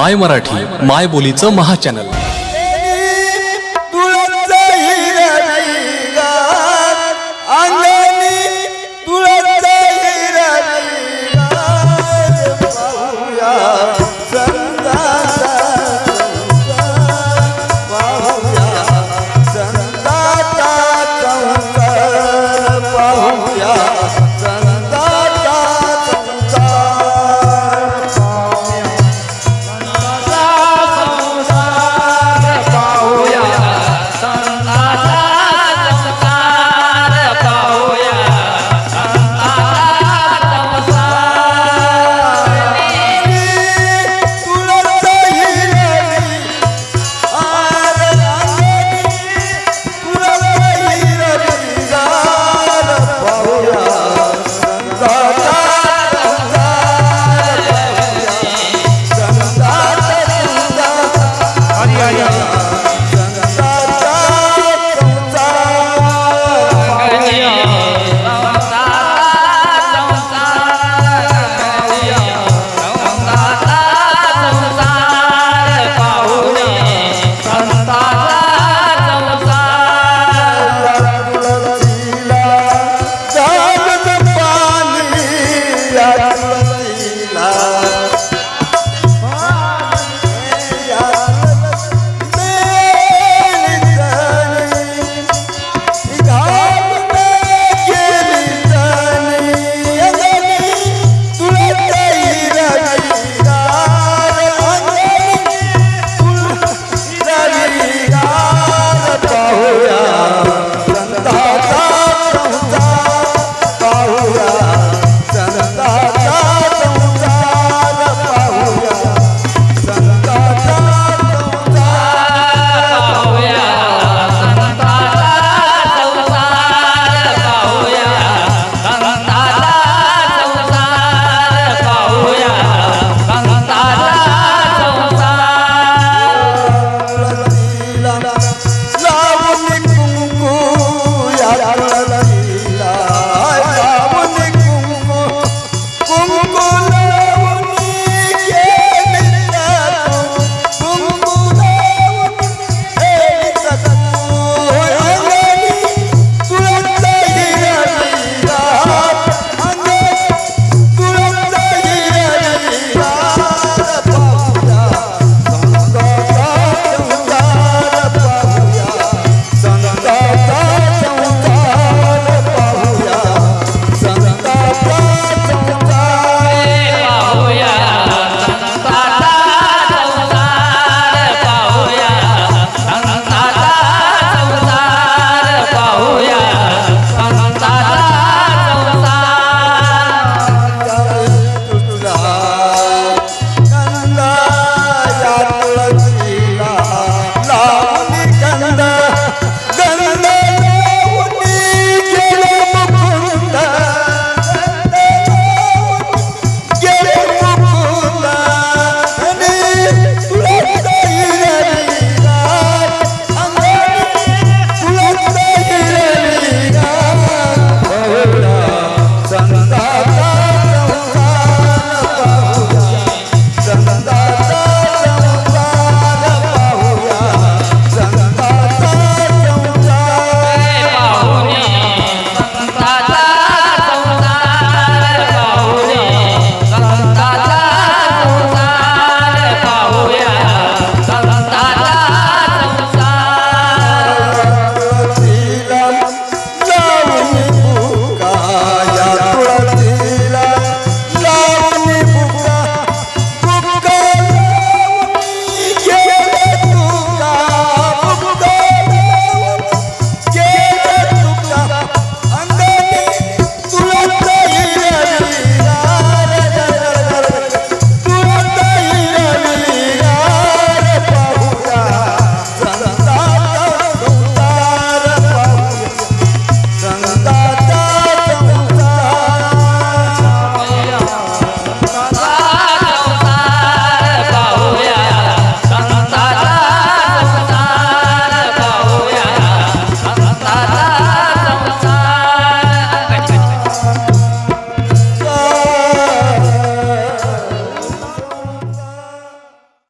माय मराठी माय बोलीचं महाचॅनल